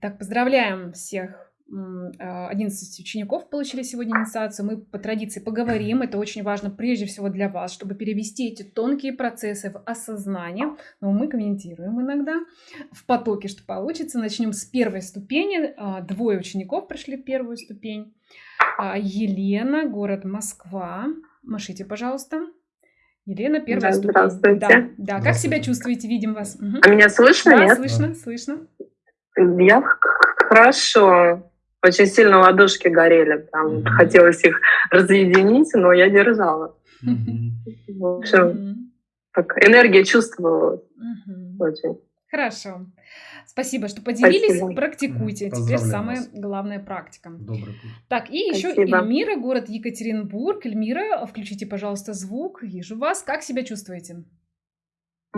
Так, поздравляем всех 11 а, учеников получили сегодня инициацию. Мы по традиции поговорим. Это очень важно прежде всего для вас, чтобы перевести эти тонкие процессы в осознание. Но мы комментируем иногда в потоке, что получится. Начнем с первой ступени. А, двое учеников прошли первую ступень. А, Елена, город Москва. Машите, пожалуйста. Елена, первая да, ступень. Здравствуйте. Да, да. Как себя чувствуете? Видим вас. Угу. А меня слышно? Да, нет? слышно, слышно. Я хорошо. Очень сильно ладошки горели, там mm-hmm. хотелось их разъединить, но я держала. Mm-hmm. В общем, mm-hmm. так, энергия чувствовалась mm-hmm. очень. Хорошо. Спасибо, что поделились. Спасибо. Практикуйте. Теперь самая вас. главная практика. Добрый путь. Так, и еще Эльмира, город Екатеринбург. Эльмира, включите, пожалуйста, звук. Вижу вас. Как себя чувствуете?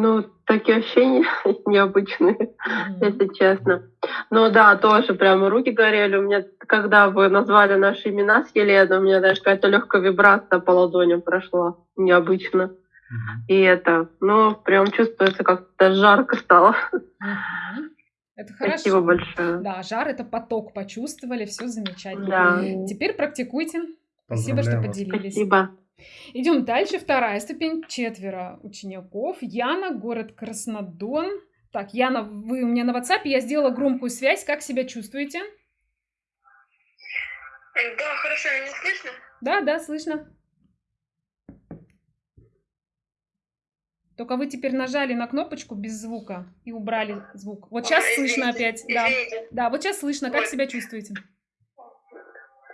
Ну, такие ощущения необычные, mm-hmm. если честно. Ну да, тоже прямо руки горели. У меня, когда вы назвали наши имена с Еленой, у меня даже какая-то легкая вибрация по ладоням прошла. Необычно. Mm-hmm. И это, ну, прям чувствуется, как-то жарко стало. Mm-hmm. Это хорошо. Спасибо большое. Да, жар это поток почувствовали, все замечательно. Да. Теперь практикуйте. Спасибо, что поделились. Спасибо. Идем дальше. Вторая ступень. Четверо учеников. Яна, город Краснодон. Так, Яна, вы у меня на WhatsApp. Я сделала громкую связь. Как себя чувствуете? Да, хорошо. Меня слышно? Да, да, слышно. Только вы теперь нажали на кнопочку без звука и убрали звук. Вот сейчас Ой, слышно опять. Извините. Да. да, вот сейчас слышно. Как вот. себя чувствуете?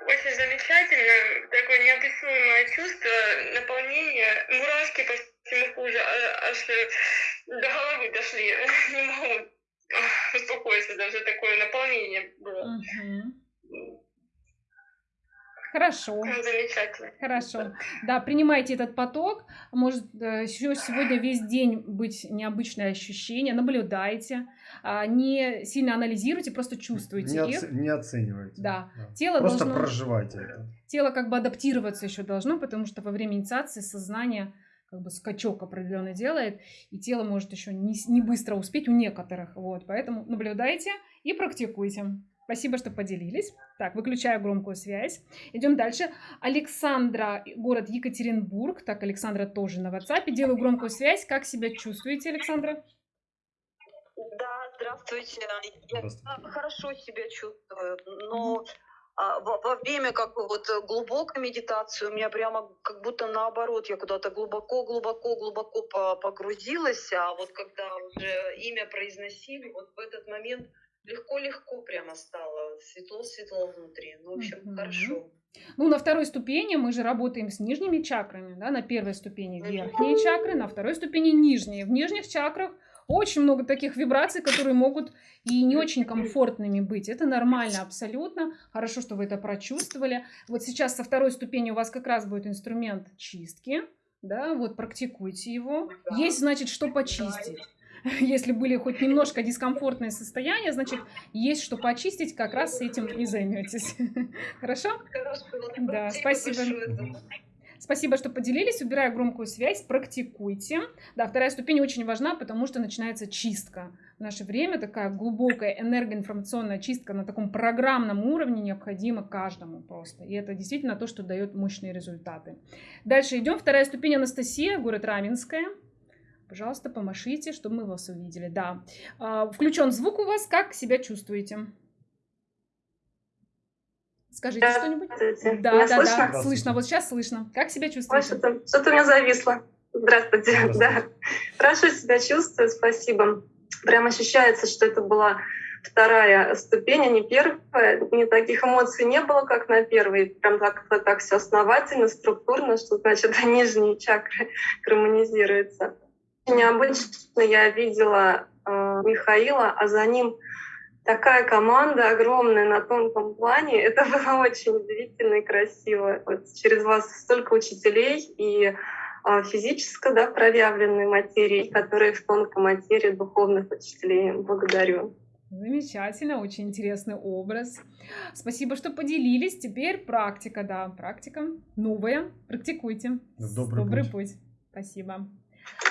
Очень замечательно, такое неописуемое чувство, наполнение, мурашки по всему коже, а, аж до головы дошли. Не могу успокоиться, даже такое наполнение было. Угу. Хорошо. Замечательно. Хорошо. Да, принимайте этот поток. Может э, еще сегодня весь день быть необычное ощущение. Наблюдайте. А, не сильно анализируйте, просто чувствуйте не их. Не оценивайте. Да. да. Тело просто должно... проживайте это. Тело как бы адаптироваться еще должно, потому что во время инициации сознание как бы скачок определенный делает, и тело может еще не, не быстро успеть у некоторых. Вот, поэтому наблюдайте и практикуйте. Спасибо, что поделились. Так, выключаю громкую связь. Идем дальше. Александра, город Екатеринбург. Так, Александра тоже на WhatsApp. Делаю громкую связь. Как себя чувствуете, Александра? Да, здравствуйте. здравствуйте. Я хорошо себя чувствую, но а, во, во время как бы вот глубокой медитации у меня прямо как будто наоборот, я куда-то глубоко, глубоко, глубоко погрузилась, а вот когда уже имя произносили, вот в этот момент легко-легко прямо стало, светло-светло внутри. Ну, в общем, mm-hmm. хорошо. Ну, на второй ступени мы же работаем с нижними чакрами, да, на первой ступени верхние чакры, на второй ступени нижние. В нижних чакрах очень много таких вибраций, которые могут и не очень комфортными быть. Это нормально абсолютно. Хорошо, что вы это прочувствовали. Вот сейчас со второй ступени у вас как раз будет инструмент чистки. Да, вот практикуйте его. Есть, значит, что почистить. если были хоть немножко дискомфортные состояния, значит, есть что почистить, как раз с этим и займетесь. Хорошо? Да, спасибо. Спасибо, что поделились. Убираю громкую связь, практикуйте. Да, вторая ступень очень важна, потому что начинается чистка. В наше время такая глубокая энергоинформационная чистка на таком программном уровне необходима каждому просто. И это действительно то, что дает мощные результаты. Дальше идем. Вторая ступень Анастасия, город Раменская. Пожалуйста, помашите, чтобы мы вас увидели. Да. А, включен звук у вас. Как себя чувствуете? Скажите что-нибудь. Да, меня да, слышно? да. Слышно. Вот сейчас слышно. Как себя чувствуете? Что-то, что-то у меня зависло. Здравствуйте. Здравствуйте. Да. Хорошо себя чувствую, спасибо. Прям ощущается, что это была вторая ступень, а не первая. Ни таких эмоций не было, как на первой. Прям так, так все основательно, структурно, что значит нижние чакры гармонизируются необычно я видела э, Михаила, а за ним такая команда огромная на тонком плане. Это было очень удивительно и красиво. Вот через вас столько учителей и э, физически да, проявленной материи, которые в тонкой материи духовных учителей. Благодарю. Замечательно, очень интересный образ. Спасибо, что поделились. Теперь практика, да, практика новая. Практикуйте. Добрый, Добрый путь. путь. Спасибо.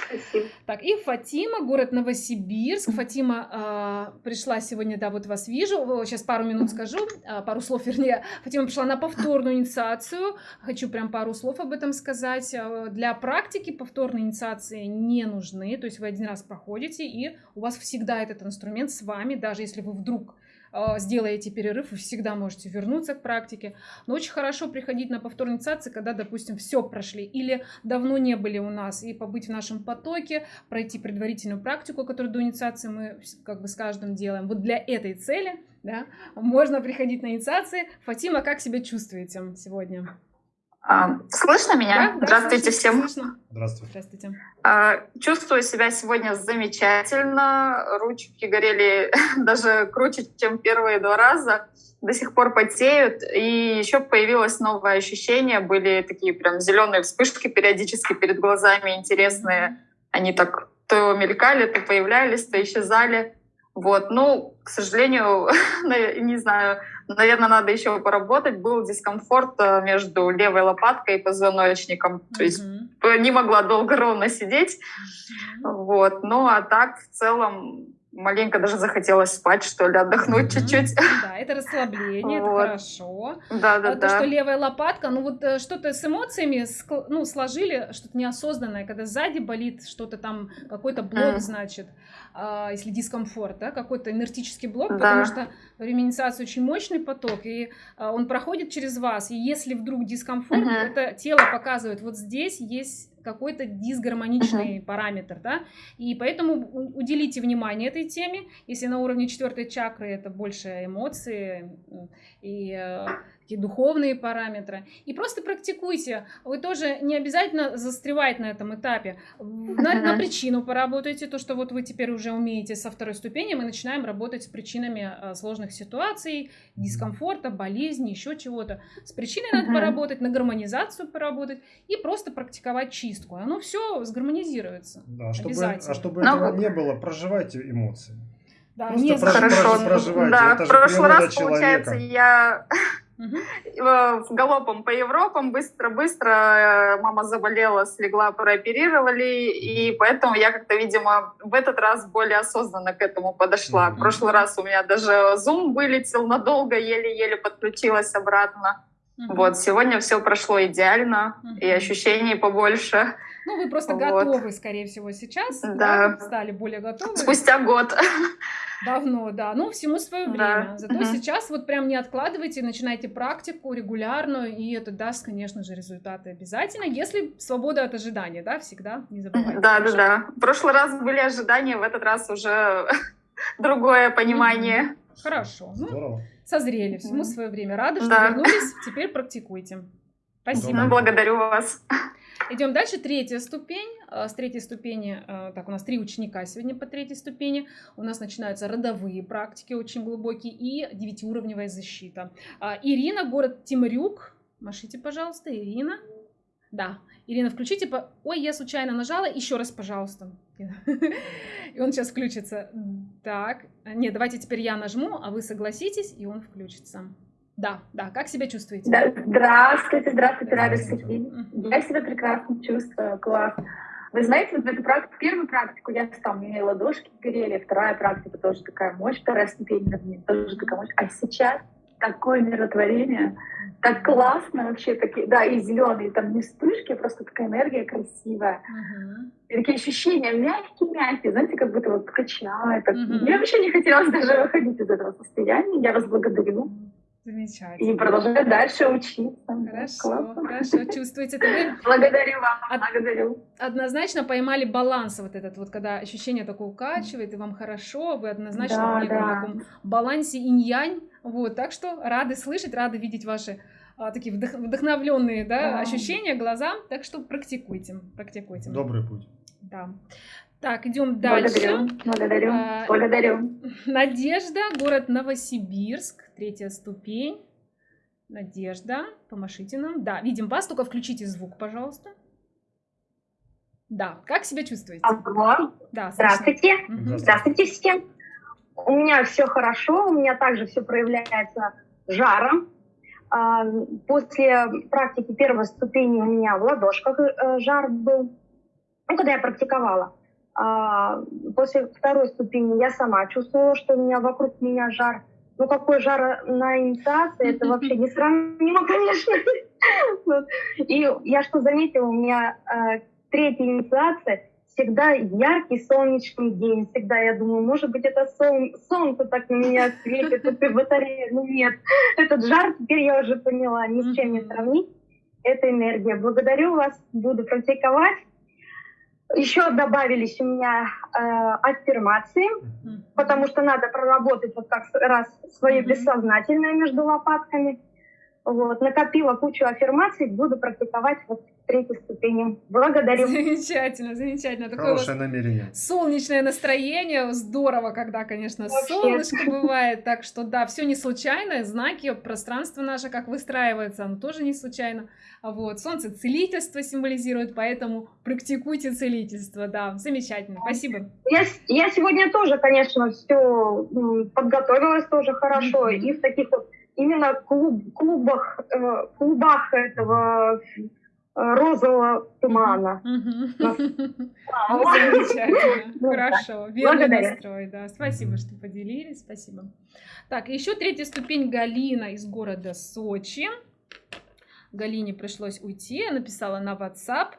Спасибо. Так, и Фатима, город Новосибирск. Фатима э, пришла сегодня, да, вот вас вижу. Сейчас пару минут скажу, э, пару слов, вернее. Фатима пришла на повторную инициацию. Хочу прям пару слов об этом сказать. Для практики повторные инициации не нужны. То есть вы один раз проходите, и у вас всегда этот инструмент с вами, даже если вы вдруг а, сделаете перерыв, вы всегда можете вернуться к практике. Но очень хорошо приходить на повторные инициации, когда, допустим, все прошли или давно не были у нас, и побыть в нашем потоке, пройти предварительную практику, которую до инициации мы как бы с каждым делаем. Вот для этой цели да, можно приходить на инициации. Фатима, как себя чувствуете сегодня? А, слышно меня? Да, Здравствуйте да, всем. Слышно. Здравствуйте. Здравствуйте. А, чувствую себя сегодня замечательно. Ручки горели даже круче, чем первые два раза. До сих пор потеют. И еще появилось новое ощущение. Были такие прям зеленые вспышки периодически перед глазами интересные. Они так то мелькали, то появлялись, то исчезали. Вот, ну, к сожалению, не знаю, наверное, надо еще поработать. Был дискомфорт э, между левой лопаткой и позвоночником. Mm-hmm. То есть не могла долго ровно сидеть. Mm-hmm. Вот, ну а так в целом маленько даже захотелось спать, что ли, отдохнуть mm-hmm. чуть-чуть. Да, это расслабление, вот. это хорошо. Да, да, а да. То, что левая лопатка, ну вот э, что-то с эмоциями ну, сложили, что-то неосознанное, когда сзади болит что-то там, какой-то блок, mm. значит, а, если дискомфорт, да, какой-то энергетический блок, да. потому что во время инициации очень мощный поток, и а, он проходит через вас, и если вдруг дискомфорт, mm-hmm. это тело показывает, вот здесь есть какой-то дисгармоничный uh-huh. параметр, да, и поэтому уделите внимание этой теме, если на уровне четвертой чакры это больше эмоции и такие духовные параметры, и просто практикуйте, вы тоже не обязательно застревать на этом этапе, на, на причину поработайте, то, что вот вы теперь уже умеете со второй ступени, мы начинаем работать с причинами э, сложных ситуаций, дискомфорта, болезни, еще чего-то, с причиной надо поработать, на гармонизацию поработать и просто практиковать чистку. Оно все сгармонизируется. Да, чтобы, а чтобы Но... этого не было, проживайте эмоции. Да, Просто не прож, Хорошо. проживайте. Да, Это в прошлый раз, человека. получается, я в галопом по Европам быстро-быстро э, мама заболела, слегла, прооперировали, и поэтому я как-то, видимо, в этот раз более осознанно к этому подошла. В прошлый раз у меня даже Zoom вылетел надолго, еле-еле подключилась обратно. Угу. Вот, сегодня все прошло идеально, угу. и ощущений побольше. Ну, вы просто вот. готовы, скорее всего, сейчас. Да. да. Стали более готовы. Спустя год. Давно, да. Ну, всему свое время. Да. Зато угу. сейчас вот прям не откладывайте, начинайте практику регулярную, и это даст, конечно же, результаты обязательно, если свобода от ожидания, да, всегда не забывайте. Да, да, да. В прошлый раз были ожидания, в этот раз уже другое понимание. Хорошо. Ну, Здорово. Созрели, всему свое время. Рады, что Да. вернулись, теперь практикуйте. Спасибо. Ну, благодарю вас. Идем дальше. Третья ступень. Э, С третьей ступени, э, так, у нас три ученика сегодня по третьей ступени. У нас начинаются родовые практики, очень глубокие, и девятиуровневая защита. А, Ирина, город Тимрюк. Машите, пожалуйста, Ирина. Да, Ирина, включите. По... Ой, я случайно нажала. Еще раз, пожалуйста. И он сейчас включится. Так, нет, давайте теперь я нажму, а вы согласитесь, и он включится. Да, да, как себя чувствуете? Да, здравствуйте, здравствуйте, Рада Здравствуйте. София. Я себя прекрасно чувствую, класс. Вы знаете, вот эту практику, первую практику я там, у меня ладошки горели, вторая практика тоже такая мощь, вторая ступень вернее, тоже такая мощь. А сейчас такое миротворение, так классно вообще, такие, да, и зеленые, там не вспышки, а просто такая энергия красивая. Мгм. И такие ощущения мягкие-мягкие, знаете, как будто вот качает. так. Мгм. Мне вообще не хотелось даже выходить из этого состояния. Я вас благодарю. И Замечательно. продолжаю дальше учиться. Хорошо, Классно. хорошо. Чувствуете это вы? Благодарю вам, благодарю. однозначно поймали баланс вот этот вот, когда ощущение такое укачивает, и вам хорошо, вы однозначно Да, в неком да. таком балансе инь-янь, вот, так что рады слышать, рады видеть ваши а, такие вдох- вдохновленные да, Да. ощущения глазам, так что практикуйте, практикуйте. Добрый путь. Да. Так, идем дальше. Благодарю, благодарю, А, благодарю. Надежда, город Новосибирск, третья ступень. Надежда, помашите нам. Да, видим вас, только включите звук, пожалуйста. Да, как себя чувствуете? Алло, Да, здравствуйте. Мгм. Здравствуйте всем. У меня все хорошо, у меня также все проявляется жаром. А, После практики первой ступени у меня в ладошках э, жар был. ну, когда я практиковала. А, после второй ступени я сама чувствовала, что у меня вокруг меня жар. Ну, какой жар на инициации, это вообще не сравнимо, конечно. И я что заметила, у меня э, третья инициация, всегда яркий солнечный день. Всегда я думаю, может быть, это солнце так на меня светит, это батарея. Ну нет, этот жар теперь я уже поняла, ни с чем не сравнить. Это энергия. Благодарю вас, буду практиковать. Еще добавились у меня э, аффирмации, потому что надо проработать вот как раз свое бессознательное между лопатками. Вот, накопила кучу аффирмаций, буду практиковать вот третьей ступени. Благодарю. Замечательно, замечательно. Такое Хорошее намерение. Солнечное настроение. Здорово, когда, конечно, Вообще. солнышко бывает. Так что да, все не случайно. Знаки, пространство наше, как выстраивается, оно тоже не случайно. Вот. Солнце целительство символизирует, поэтому практикуйте целительство. Да, замечательно. Спасибо. Я, я сегодня тоже, конечно, все подготовилась тоже хорошо. И в таких вот именно клуб, клубах, э, клубах этого э, розового тумана. Ну, замечательно. Хорошо. Верный настрой. Да. Спасибо, что поделились. Спасибо. Так, еще третья ступень Галина из города Сочи. Галине пришлось уйти. Написала на WhatsApp.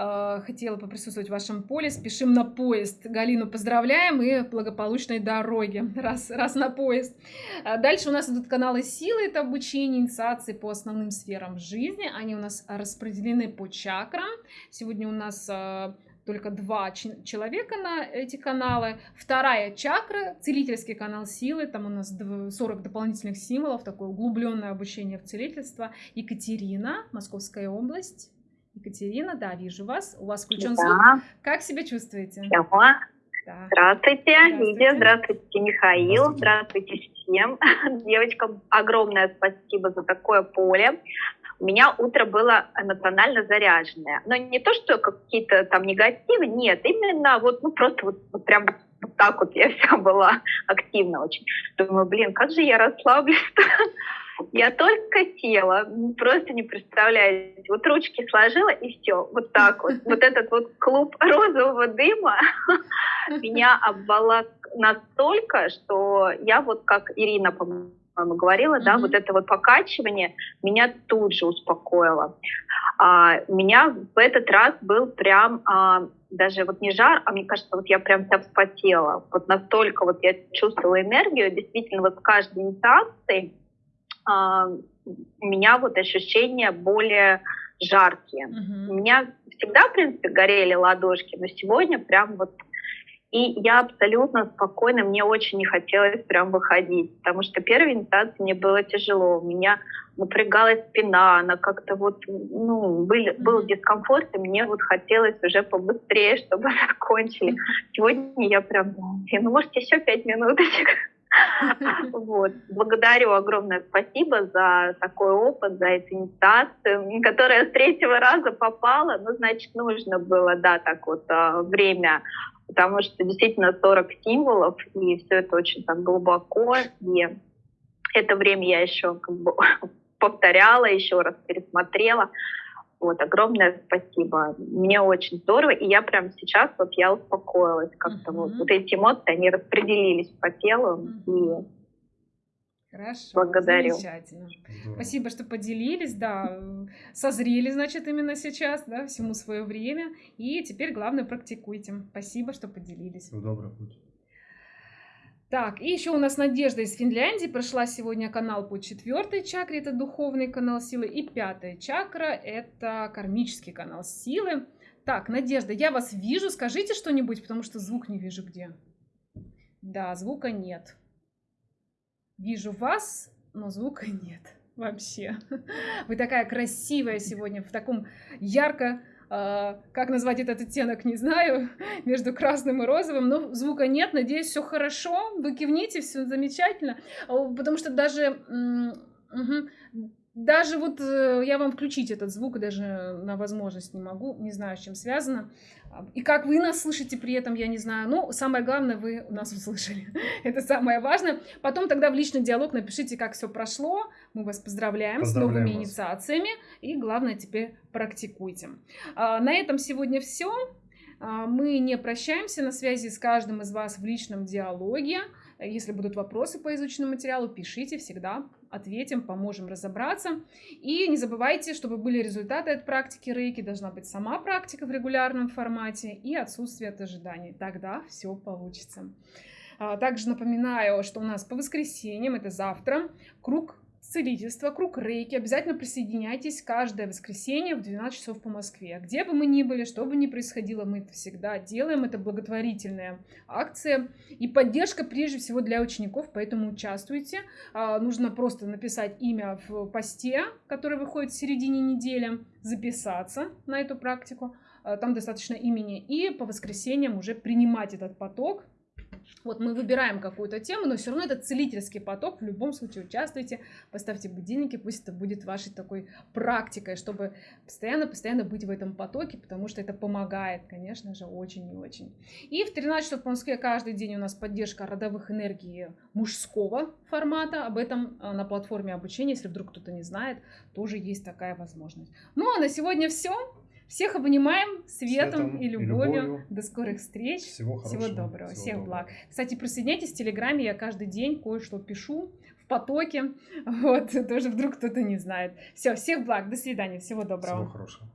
Э, хотела поприсутствовать в вашем поле. Спешим на поезд. Галину поздравляем и благополучной дороги, раз, раз на поезд. Э, дальше у нас идут каналы силы, это обучение, инициации по основным сферам жизни. Они у нас распределены по чакрам. Сегодня у нас э, только два человека на эти каналы. Вторая чакра, целительский канал силы, там у нас 40 дополнительных символов, такое углубленное обучение в целительство. Екатерина, Московская область. Екатерина, да, вижу вас. У вас включен да. звук. Как себя чувствуете? Да. Да. Здравствуйте, здравствуйте, Лидия, здравствуйте, Михаил, здравствуйте всем. Девочкам огромное спасибо за такое поле. У меня утро было эмоционально заряженное. Но не то, что какие-то там негативы, нет, именно вот, ну просто вот, вот прям вот так вот я вся была активна очень. Думаю, блин, как же я расслаблюсь я только села, просто не представляете. Вот ручки сложила и все, вот так вот. Вот этот вот клуб розового дыма меня обволок настолько, что я вот как Ирина, по-моему, говорила, да, вот это вот покачивание меня тут же успокоило. А, у меня в этот раз был прям а, даже вот не жар, а мне кажется, вот я прям вся вспотела. Вот настолько вот я чувствовала энергию, действительно вот с каждой инициацией а, у меня вот ощущения более жаркие. Uh-huh. У меня всегда, в принципе, горели ладошки, но сегодня прям вот и я абсолютно спокойно, мне очень не хотелось прям выходить, потому что первая инициация мне было тяжело, у меня напрягалась спина, она как-то вот, ну, был, был дискомфорт, и мне вот хотелось уже побыстрее, чтобы закончили. Сегодня я прям, ну, может, еще пять минуточек. Вот. Благодарю огромное спасибо за такой опыт, за эту инициацию, которая с третьего раза попала. Ну, значит, нужно было, да, так вот а, время, потому что действительно 40 символов, и все это очень так глубоко. И это время я еще как бы повторяла, еще раз пересмотрела. Вот, огромное спасибо. Мне очень здорово. И я прямо сейчас, вот я успокоилась как-то. Uh-huh. Вот, вот эти эмоции, они распределились по телу. Uh-huh. И Хорошо, Благодарю. замечательно. Здорово. Спасибо, что поделились, да, созрели, значит, именно сейчас, да, всему свое время. И теперь, главное, практикуйте. Спасибо, что поделились. Всего доброго путь. Так, и еще у нас Надежда из Финляндии прошла сегодня канал по четвертой чакре, это духовный канал силы, и пятая чакра, это кармический канал силы. Так, Надежда, я вас вижу, скажите что-нибудь, потому что звук не вижу где. Да, звука нет. Вижу вас, но звука нет вообще. Вы такая красивая сегодня, в таком ярко как назвать этот оттенок, не знаю, между красным и розовым, но звука нет, надеюсь, все хорошо, вы кивните, все замечательно, потому что даже, угу, даже вот э, я вам включить этот звук даже на возможность не могу, не знаю, с чем связано. И как вы нас слышите при этом, я не знаю. Но самое главное, вы нас услышали. Это самое важное. Потом тогда в личный диалог напишите, как все прошло. Мы вас поздравляем, поздравляем с новыми вас. инициациями. И главное, теперь практикуйте. А, на этом сегодня все. А, мы не прощаемся, на связи с каждым из вас в личном диалоге. Если будут вопросы по изученному материалу, пишите, всегда ответим, поможем разобраться. И не забывайте, чтобы были результаты от практики рейки, должна быть сама практика в регулярном формате и отсутствие от ожиданий. Тогда все получится. А, также напоминаю, что у нас по воскресеньям, это завтра, круг целительство, круг рейки. Обязательно присоединяйтесь каждое воскресенье в 12 часов по Москве. Где бы мы ни были, что бы ни происходило, мы это всегда делаем. Это благотворительная акция и поддержка прежде всего для учеников, поэтому участвуйте. А, нужно просто написать имя в посте, который выходит в середине недели, записаться на эту практику. А, там достаточно имени. И по воскресеньям уже принимать этот поток вот мы выбираем какую-то тему, но все равно это целительский поток. В любом случае участвуйте, поставьте будильники, пусть это будет вашей такой практикой, чтобы постоянно-постоянно быть в этом потоке, потому что это помогает, конечно же, очень и очень. И в 13 часов по Москве каждый день у нас поддержка родовых энергий мужского формата. Об этом а, на платформе обучения, если вдруг кто-то не знает, тоже есть такая возможность. Ну а на сегодня все. Всех обнимаем светом, светом и, любовью. и любовью. До скорых встреч. Всего хорошего. Всего доброго. Всего Всех доброго. благ. Кстати, присоединяйтесь в Телеграме. Я каждый день кое-что пишу в потоке. Вот, тоже вдруг кто-то не знает. Все, всех благ. До свидания. Всего доброго. Всего хорошего.